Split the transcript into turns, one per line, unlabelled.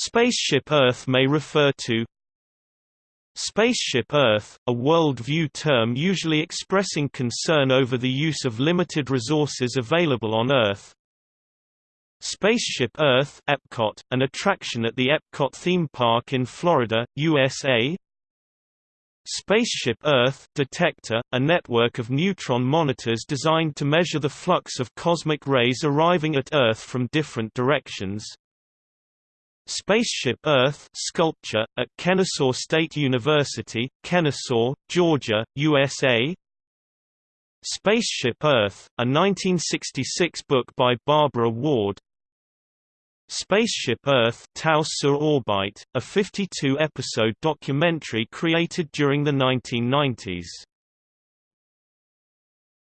Spaceship Earth may refer to Spaceship Earth, a world-view term usually expressing concern over the use of limited resources available on Earth. Spaceship Earth Epcot, an attraction at the Epcot theme park in Florida, USA. Spaceship Earth Detector, a network of neutron monitors designed to measure the flux of cosmic rays arriving at Earth from different directions. Spaceship Earth sculpture, at Kennesaw State University, Kennesaw, Georgia, USA Spaceship Earth, a 1966 book by Barbara Ward. Spaceship Earth Tau sur Orbite, a 52-episode documentary created during the 1990s